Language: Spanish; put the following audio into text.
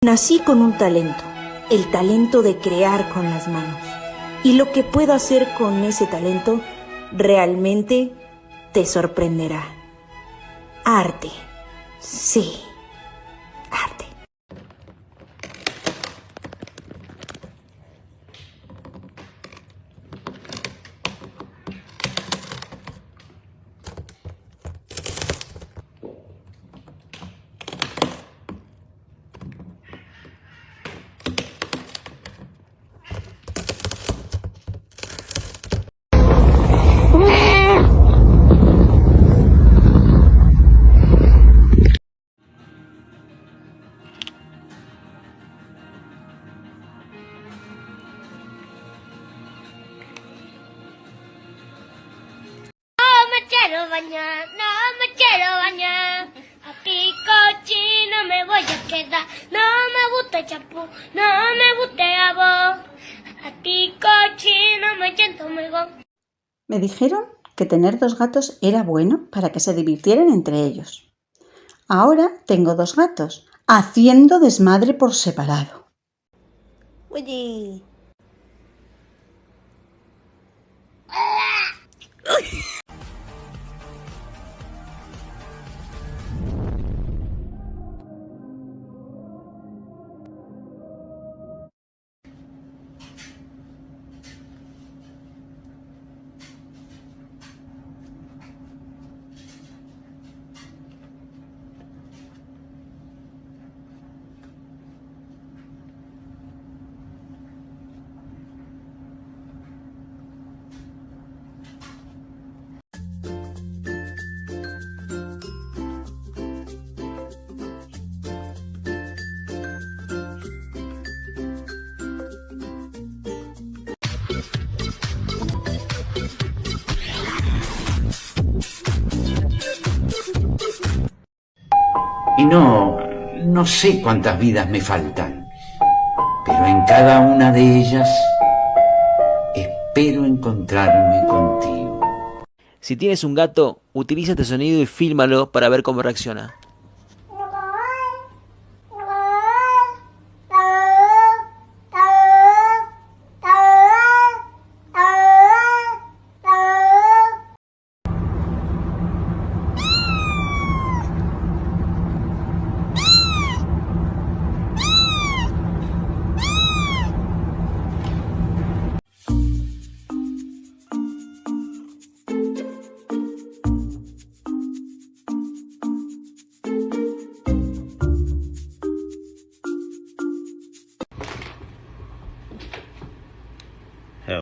Nací con un talento, el talento de crear con las manos. Y lo que puedo hacer con ese talento realmente te sorprenderá. Arte. Sí. Me quiero bañar, no me quiero bañar. Aquí cochino me voy a quedar. No me gusta el champú, no me gusta el jabón. Aquí cochino me siento mejor. Me dijeron que tener dos gatos era bueno para que se divirtieran entre ellos. Ahora tengo dos gatos, haciendo desmadre por separado. Oye. Y no, no sé cuántas vidas me faltan, pero en cada una de ellas espero encontrarme contigo. Si tienes un gato, utiliza este sonido y fílmalo para ver cómo reacciona.